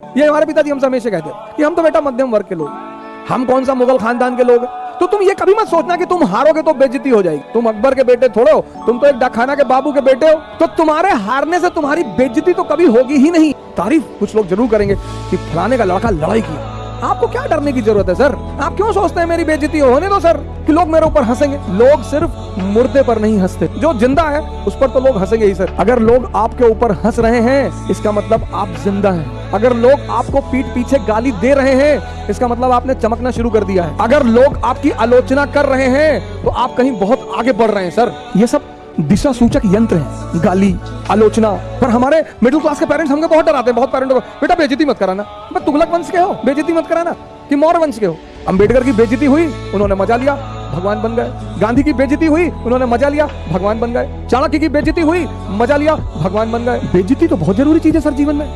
ये हमारे पिताजी हमसे हमेशा कहते कि हम तो बेटा मध्यम वर्ग के लोग हम कौन सा मुगल खानदान के लोग। तो तुम ये कभी मत सोचना कि तुम हारोगे तो बेजती हो जाएगी। तुम अकबर के बेटे थोड़े हो, तुम तो एक डाखाना के बाबू के बेटे हो। तो तुम्हारे हारने से तुम्हारी बेजती तो कभी होगी ही नहीं। तारीफ़ कुछ लोग ज़रूर करेंगे कि फलाने का लड़का लड़ाई किया। आपको क्या डरने की ज़रूरत है, सर? आप क्यों सोचते हैं मेरी बेइज्जती? हो? होने दो, सर, कि लोग मेरे ऊपर हंसेंगे। लोग सिर्फ़ मुर्दे पर नहीं हँसते। जो ज़िंदा है, उस पर तो लोग हंसेंगे ही, सर। अगर लोग आपके ऊपर हंस रहे हैं, इसका मतलब आप ज़िंदा हैं। अगर लोग आपको पीठ पीछे गाली दे रहे हैं, इसका मतलब आपने चमकना शुरू कर दिया है। अगर लोग आपकी आलोचना कर रहे हैं तो आप कहीं बहुत आगे बढ़ रहे हैं, सर। ये सब दिशा सूचक यंत्र हैं। गाली, आलोचना पर हमारे मिडिल क्लास के पेरेंट्स हमको बहुत डराते हैं, बहुत पेरेंट्स को, बेटा बेजती मत कराना। बट तुगलक वंश के हो बेजती मत कराना, कि मौर्य वंश के हो। अंबेडकर की बेजती हुई, उन्होंने मज़ा लिया, भगवान बन गए। गांधी की बेजती हुई, उन्होंने मज़ा लिया, भगवान बन गए। चाणक्य की बेजती हुई, मज़ा लिया, भगवान बन गए। बेजती तो बहुत ज़रूरी चीज़ है, सर, जीवन में।